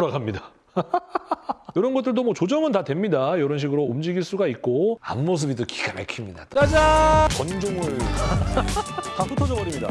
돌아갑니다. 이런 것들도 뭐 조정은 다 됩니다. 이런 식으로 움직일 수가 있고 앞모습이 또 기가 막힙니다. 짜잔! 전종을 다 흩어져 버립니다.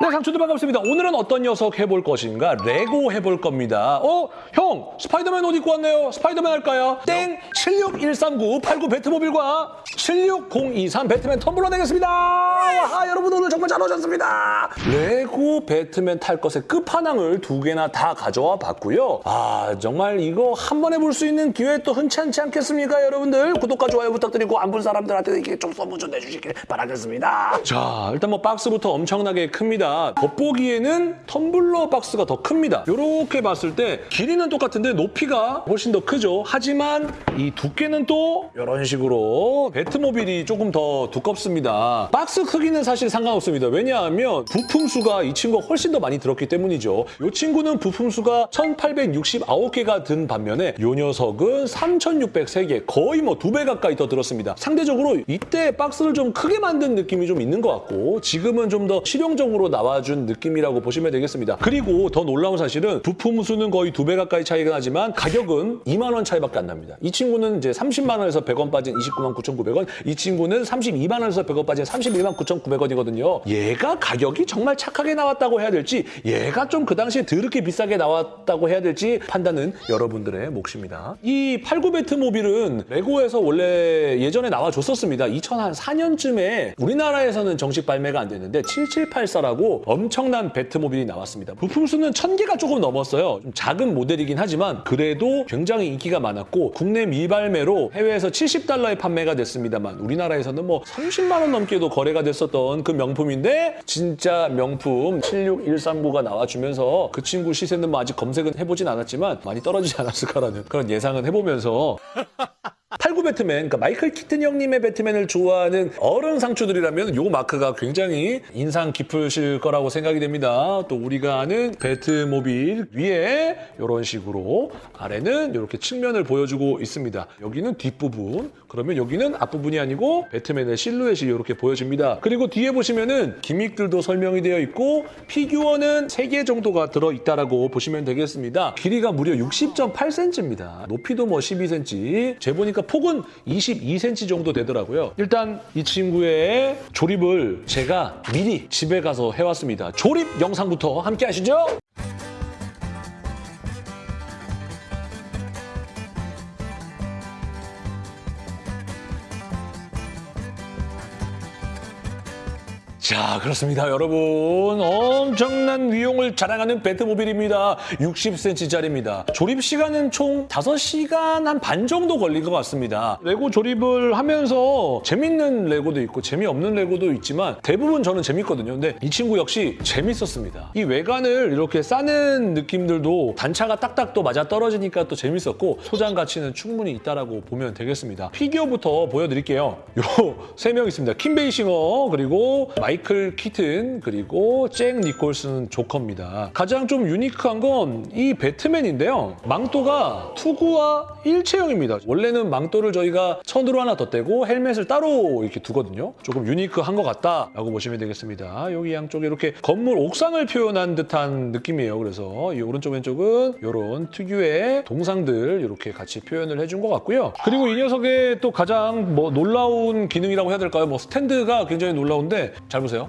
네, 상추들 반갑습니다. 오늘은 어떤 녀석 해볼 것인가? 레고 해볼 겁니다. 어? 형! 스파이더맨 옷 입고 왔네요. 스파이더맨 할까요? 땡! 76139 89 배트모빌과 76023 배트맨 텀블러 되겠습니다. 아, 여러분 오늘 정말 잘 오셨습니다. 레고 배트맨 탈 것의 끝판왕을 두 개나 다 가져와 봤고요. 아, 정말 이거 한 번에 볼 수 있는 기회 또 흔치 않지 않겠습니까, 여러분들? 구독과 좋아요 부탁드리고 안 본 사람들한테 이렇게 좀 선물 좀 내주시길 바라겠습니다. 자, 일단 뭐 박스부터 엄청나게 큽니다. 겉보기에는 텀블러 박스가 더 큽니다. 이렇게 봤을 때 길이는 똑같은데 높이가 훨씬 더 크죠. 하지만 이 두께는 또 이런 식으로 배트모빌이 조금 더 두껍습니다. 박스 크기는 사실 상관없습니다. 왜냐하면 부품 수가 이 친구가 훨씬 더 많이 들었기 때문이죠. 이 친구는 부품 수가 1869개가 든 반면에 이 녀석은 3603개 거의 뭐 두 배 가까이 더 들었습니다. 상대적으로 이때 박스를 좀 크게 만든 느낌이 좀 있는 것 같고 지금은 좀 더 실용적으로 나와준 느낌이라고 보시면 되겠습니다. 그리고 더 놀라운 사실은 부품 수는 거의 두 배 가까이 차이가 나지만 가격은 2만 원 차이밖에 안 납니다. 이 친구는 이제 30만 원에서 100원 빠진 29만 9,900원, 이 친구는 32만 원에서 100원 빠진 31만 9,900원이거든요. 얘가 가격이 정말 착하게 나왔다고 해야 될지 얘가 좀 그 당시에 더럽게 비싸게 나왔다고 해야 될지 판단은 여러분들의 몫입니다. 이 89배트 모빌은 레고에서 원래 예전에 나와줬었습니다. 2004년쯤에 우리나라에서는 정식 발매가 안 됐는데 7784라고 엄청난 배트모빌이 나왔습니다. 부품 수는 1000개가 조금 넘었어요. 좀 작은 모델이긴 하지만 그래도 굉장히 인기가 많았고 국내 미 발매로 해외에서 70달러에 판매가 됐습니다만 우리나라에서는 뭐 30만 원 넘게도 거래가 됐었던 그 명품인데 진짜 명품 76139가 나와주면서 그 친구 시세는 뭐 아직 검색은 해보진 않았지만 많이 떨어지지 않았을까라는 그런 예상은 해보면서 89 배트맨, 그러니까 마이클 키튼 형님의 배트맨을 좋아하는 어른 상추들이라면 요 마크가 굉장히 인상 깊으실 거라고 생각이 됩니다. 또 우리가 아는 배트모빌 위에 이런 식으로 아래는 이렇게 측면을 보여주고 있습니다. 여기는 뒷부분, 그러면 여기는 앞부분이 아니고 배트맨의 실루엣이 이렇게 보여집니다. 그리고 뒤에 보시면은 기믹들도 설명이 되어 있고 피규어는 3개 정도가 들어있다라고 보시면 되겠습니다. 길이가 무려 60.8cm입니다. 높이도 뭐 12cm. 재보니까 폭은 22cm 정도 되더라고요. 일단 이 친구의 조립을 제가 미리 집에 가서 해왔습니다. 조립 영상부터 함께 하시죠. 자, 그렇습니다. 여러분. 엄청난 위용을 자랑하는 배트모빌입니다. 60cm짜리입니다. 조립 시간은 총 5시간 한 반 정도 걸린 것 같습니다. 레고 조립을 하면서 재밌는 레고도 있고 재미없는 레고도 있지만 대부분 저는 재밌거든요. 근데 이 친구 역시 재밌었습니다. 이 외관을 이렇게 싸는 느낌들도 단차가 딱딱 또 맞아 떨어지니까 또 재밌었고 소장 가치는 충분히 있다라고 보면 되겠습니다. 피규어부터 보여드릴게요. 요 세 명 있습니다. 킴 베이싱어 그리고 마이클 키튼 그리고 잭 니콜슨 조커입니다. 가장 좀 유니크한 건 이 배트맨인데요. 망토가 투구와 일체형입니다. 원래는 망토를 저희가 천으로 하나 덧대고 헬멧을 따로 이렇게 두거든요. 조금 유니크한 것 같다라고 보시면 되겠습니다. 여기 양쪽에 이렇게 건물 옥상을 표현한 듯한 느낌이에요. 그래서 이 오른쪽 왼쪽은 이런 특유의 동상들 이렇게 같이 표현을 해준 것 같고요. 그리고 이 녀석의 또 가장 뭐 놀라운 기능이라고 해야 될까요? 뭐 스탠드가 굉장히 놀라운데 잘 보세요.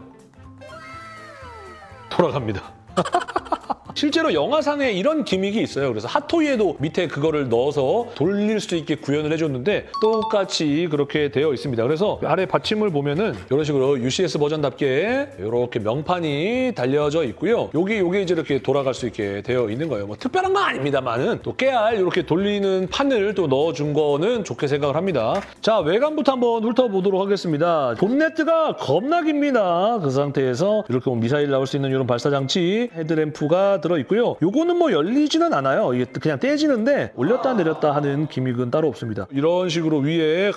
돌아갑니다. 실제로 영화상에 이런 기믹이 있어요. 그래서 핫토이에도 밑에 그거를 넣어서 돌릴 수 있게 구현을 해줬는데 똑같이 그렇게 되어 있습니다. 그래서 아래 받침을 보면은 이런 식으로 UCS 버전답게 이렇게 명판이 달려져 있고요. 여기 요게 이제 이렇게 돌아갈 수 있게 되어 있는 거예요. 뭐 특별한 건 아닙니다만은 또 깨알 이렇게 돌리는 판을 또 넣어준 거는 좋게 생각을 합니다. 자 외관부터 한번 훑어보도록 하겠습니다. 본네트가 겁나 깁니다. 그 상태에서 이렇게 뭐 미사일 나올 수 있는 이런 발사 장치 헤드램프가 들어 있고요. 요거는 뭐 열리지는 않아요. 이게 그냥 떼지는데 올렸다 내렸다 하는 기믹은 따로 없습니다. 이런 식으로 위에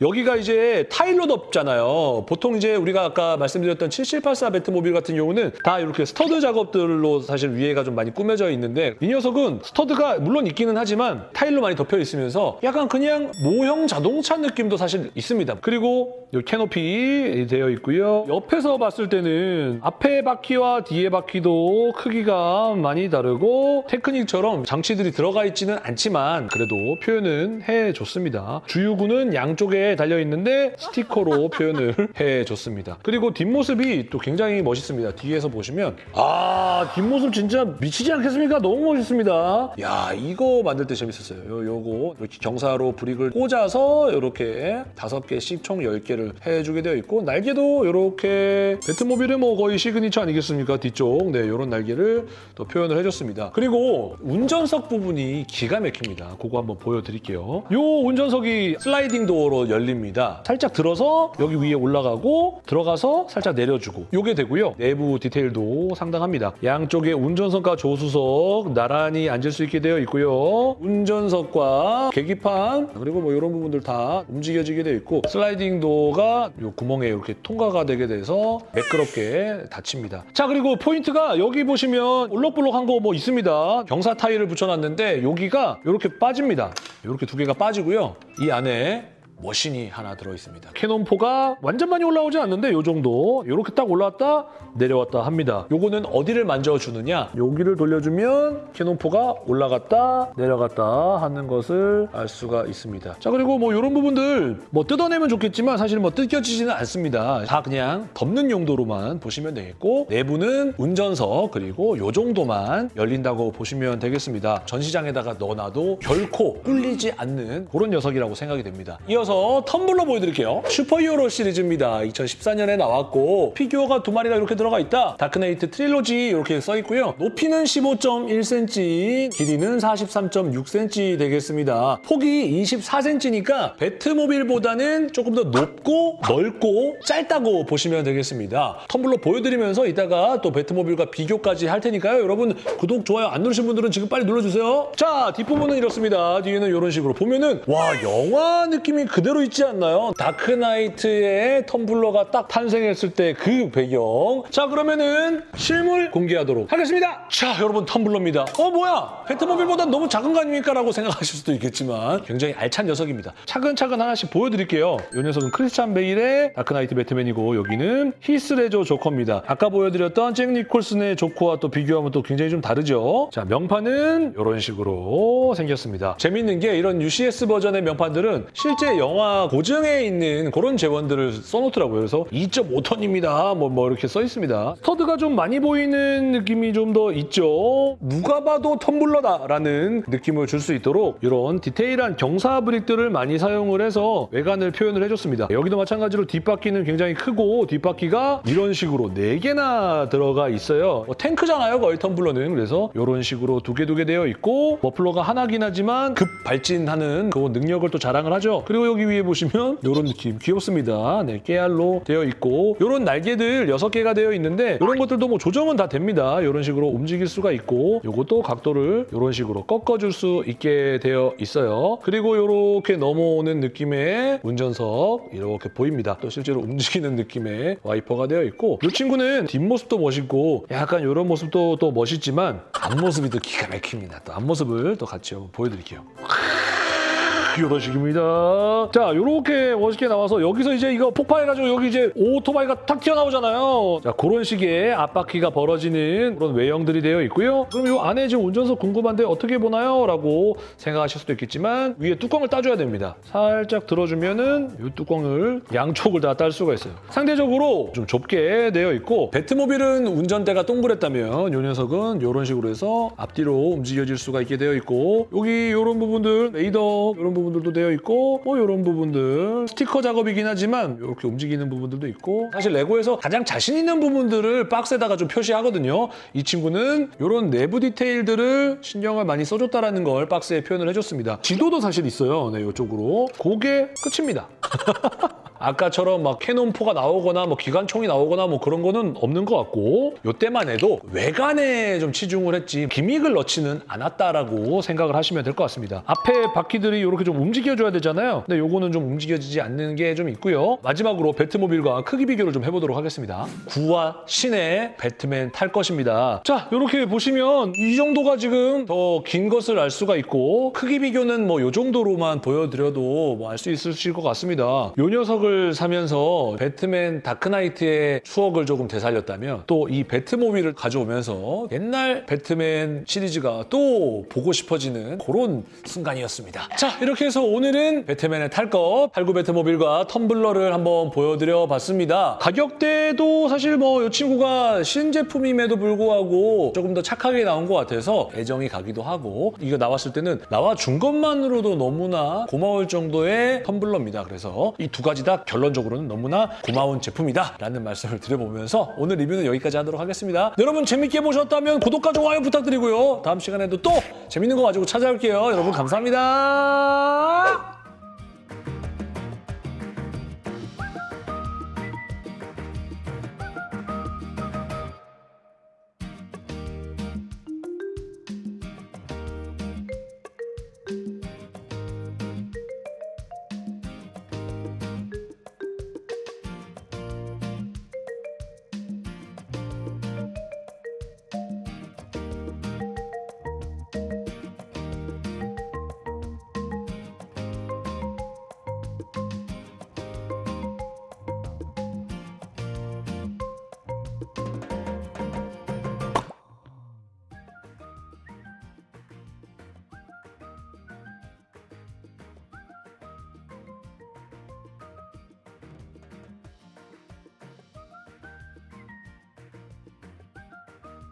여기가 이제 타일로 덮잖아요. 보통 이제 우리가 아까 말씀드렸던 7784 배트모빌 같은 경우는 다 이렇게 stud 작업들로 사실 위에가 좀 많이 꾸며져 있는데 이 녀석은 stud가 물론 있기는 하지만 타일로 많이 덮여 있으면서 약간 그냥 모형 자동차 느낌도 사실 있습니다. 그리고 이 캐노피 되어 있고요. 옆에서 봤을 때는 앞에 바퀴와 뒤에 바퀴도 크기가 많이 다르고 테크닉처럼 장치들이 들어가 있지는 않지만 그래도 표현은 해줬습니다. 주유구는 양쪽에 달려 있는데 스티커로 표현을 해줬습니다. 그리고 뒷모습이 또 굉장히 멋있습니다. 뒤에서 보시면 아 뒷모습 진짜 미치지 않겠습니까? 너무 멋있습니다. 야 이거 만들 때 재밌었어요. 요, 요거 이렇게 경사로 brick을 꽂아서 이렇게 다섯 개씩 총 10개를 해주게 되어 있고 날개도 이렇게 배트모빌의 뭐 거의 시그니처 아니겠습니까? 뒤쪽 네 이런 날개를 또 표현을 해줬습니다. 그리고 운전석 부분이 기가 막힙니다. 그거 한번 보여드릴게요. 요 운전석이 sliding door로 열립니다. 살짝 들어서 여기 위에 올라가고 들어가서 살짝 내려주고 요게 되고요. 내부 디테일도 상당합니다. 양쪽에 운전석과 조수석 나란히 앉을 수 있게 되어 있고요. 운전석과 계기판 그리고 뭐 이런 부분들 다 움직여지게 되어 있고 sliding door가 요 구멍에 이렇게 통과가 되게 돼서 매끄럽게 닫힙니다. 자 그리고 포인트가 여기 보시면 올록볼록한 거 뭐 있습니다. 경사 타일을 붙여놨는데 여기가 이렇게 빠집니다. 이렇게 두 개가 빠지고요. 이 안에 머신이 하나 들어있습니다. cannon포가 완전 많이 올라오지 않는데 이 정도 이렇게 딱 올라왔다 내려왔다 합니다. 요거는 어디를 만져주느냐 여기를 돌려주면 cannon포가 올라갔다 내려갔다 하는 것을 알 수가 있습니다. 자 그리고 뭐 이런 부분들 뭐 뜯어내면 좋겠지만 사실 뭐 뜯겨지지는 않습니다. 다 그냥 덮는 용도로만 보시면 되겠고 내부는 운전석 그리고 요 정도만 열린다고 보시면 되겠습니다. 전시장에다가 넣어놔도 결코 꿀리지 않는 그런 녀석이라고 생각이 됩니다. 이어서 텀블러 보여드릴게요. 슈퍼히어로 시리즈입니다. 2014년에 나왔고 피규어가 두 마리가 이렇게 들어가 있다. Dark Knight Trilogy 이렇게 써 있고요. 높이는 15.1cm, 길이는 43.6cm 되겠습니다. 폭이 24cm니까 배트모빌보다는 조금 더 높고 넓고 짧다고 보시면 되겠습니다. 텀블러 보여드리면서 이따가 또 배트모빌과 비교까지 할 테니까요. 여러분 구독, 좋아요 안 누르신 분들은 지금 빨리 눌러주세요. 자, 뒷부분은 이렇습니다. 뒤에는 이런 식으로 보면은 와 영화 느낌이 그대로 있지 않나요? 다크나이트의 텀블러가 딱 탄생했을 때 그 배경. 자, 그러면은 실물 공개하도록 하겠습니다. 자, 여러분 텀블러입니다. 어, 뭐야? 배트모빌보다 너무 작은 거 아닙니까? 라고 생각하실 수도 있겠지만 굉장히 알찬 녀석입니다. 차근차근 하나씩 보여드릴게요. 이 녀석은 크리스찬 베일의 다크나이트 배트맨이고 여기는 히스레저 조커입니다. 아까 보여드렸던 잭 니콜슨의 조커와 또 비교하면 또 굉장히 좀 다르죠. 자, 명판은 이런 식으로 생겼습니다. 재밌는 게 이런 UCS 버전의 명판들은 실제 영화 고증에 있는 그런 재원들을 써놓더라고요. 그래서 2.5톤입니다. 뭐, 뭐 이렇게 써 있습니다. 스터드가 좀 많이 보이는 느낌이 좀 더 있죠. 누가 봐도 텀블러다라는 느낌을 줄 수 있도록 이런 디테일한 경사 브릭들을 많이 사용을 해서 외관을 표현을 해줬습니다. 여기도 마찬가지로 뒷바퀴는 굉장히 크고 뒷바퀴가 이런 식으로 4개나 들어가 있어요. 뭐 탱크잖아요, 거의 텀블러는. 그래서 이런 식으로 두 개 두 개 되어 있고 머플러가 하나긴 하지만 급 발진하는 그 능력을 또 자랑을 하죠. 그리고 여기 위에 보시면 이런 느낌 귀엽습니다. 네, 깨알로 되어 있고 이런 날개들 6개가 되어 있는데 이런 것들도 뭐 조정은 다 됩니다. 이런 식으로 움직일 수가 있고 이것도 각도를 이런 식으로 꺾어줄 수 있게 되어 있어요. 그리고 이렇게 넘어오는 느낌의 운전석 이렇게 보입니다. 또 실제로 움직이는 느낌의 와이퍼가 되어 있고 이 친구는 뒷모습도 멋있고 약간 이런 모습도 또 멋있지만 앞모습이 또 기가 막힙니다. 또 앞모습을 또 같이 한번 보여드릴게요. 이런 식입니다. 자, 이렇게 멋있게 나와서 여기서 이제 이거 폭발해가지고 여기 이제 오토바이가 탁 튀어나오잖아요. 자, 그런 식의 앞바퀴가 벌어지는 그런 외형들이 되어 있고요. 그럼 이 안에 지금 운전석 궁금한데 어떻게 보나요? 라고 생각하실 수도 있겠지만 위에 뚜껑을 따줘야 됩니다. 살짝 들어주면은 이 뚜껑을 양쪽을 다 딸 수가 있어요. 상대적으로 좀 좁게 되어 있고 배트모빌은 운전대가 동그랬다면 이 녀석은 이런 식으로 해서 앞뒤로 움직여질 수가 있게 되어 있고 여기 이런 부분들 레이더 이런 부분 들도 되어 있고 뭐 이런 부분들 스티커 작업이긴 하지만 이렇게 움직이는 부분들도 있고 사실 레고에서 가장 자신 있는 부분들을 박스에다가 좀 표시하거든요. 이 친구는 이런 내부 디테일들을 신경을 많이 써줬다라는 걸 박스에 표현을 해줬습니다. 지도도 사실 있어요. 네, 이쪽으로. 그게 끝입니다. 아까처럼 막 캐논4가 나오거나 뭐 기관총이 나오거나 뭐 그런 거는 없는 것 같고 요때만 해도 외관에 좀 치중을 했지 기믹을 넣지는 않았다라고 생각을 하시면 될 것 같습니다. 앞에 바퀴들이 이렇게 좀 움직여줘야 되잖아요. 근데 요거는 좀 움직여지지 않는 게 좀 있고요. 마지막으로 배트모빌과 크기 비교를 좀 해보도록 하겠습니다. 구와 신의 배트맨 탈 것입니다. 자, 이렇게 보시면 이 정도가 지금 더 긴 것을 알 수가 있고 크기 비교는 뭐 요 정도로만 보여드려도 뭐 알 수 있으실 것 같습니다. 요 녀석을 사면서 배트맨 다크나이트의 추억을 조금 되살렸다면 또 이 배트모빌을 가져오면서 옛날 배트맨 시리즈가 또 보고 싶어지는 그런 순간이었습니다. 자, 이렇게 해서 오늘은 배트맨의 탈 것, 89 배트모빌과 텀블러를 한번 보여드려 봤습니다. 가격대도 사실 뭐 이 친구가 신제품임에도 불구하고 조금 더 착하게 나온 것 같아서 애정이 가기도 하고 이거 나왔을 때는 나와준 것만으로도 너무나 고마울 정도의 텀블러입니다. 그래서 이 두 가지 다 결론적으로는 너무나 고마운 제품이다 라는 말씀을 드려보면서 오늘 리뷰는 여기까지 하도록 하겠습니다. 여러분 재밌게 보셨다면 구독과 좋아요 부탁드리고요. 다음 시간에도 또 재밌는 거 가지고 찾아올게요. 여러분 감사합니다.